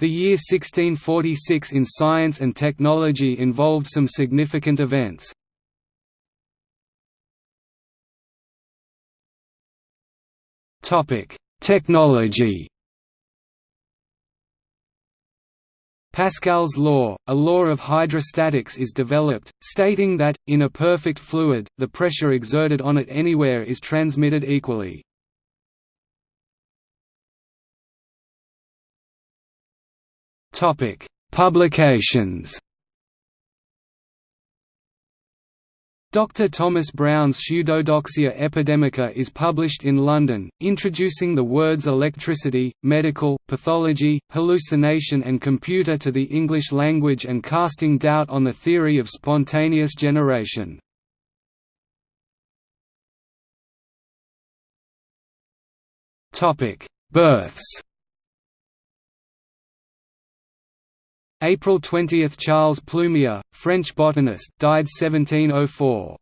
The year 1646 in science and technology involved some significant events. Technology Pascal's law, a law of hydrostatics is developed, stating that, in a perfect fluid, the pressure exerted on it anywhere is transmitted equally. Publications Dr. Thomas Browne's Pseudodoxia Epidemica is published in London, introducing the words electricity, medical, pathology, hallucination and computer to the English language and casting doubt on the theory of spontaneous generation. Births April 20 – Charles Plumier, French botanist, died 1704.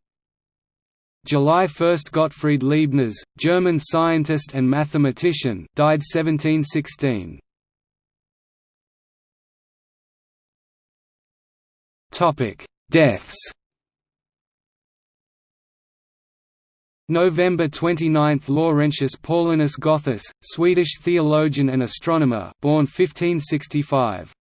July 1 – Gottfried Leibniz, German scientist and mathematician died 1716. Deaths November 29 – Laurentius Paulinus Gothus, Swedish theologian and astronomer born 1565.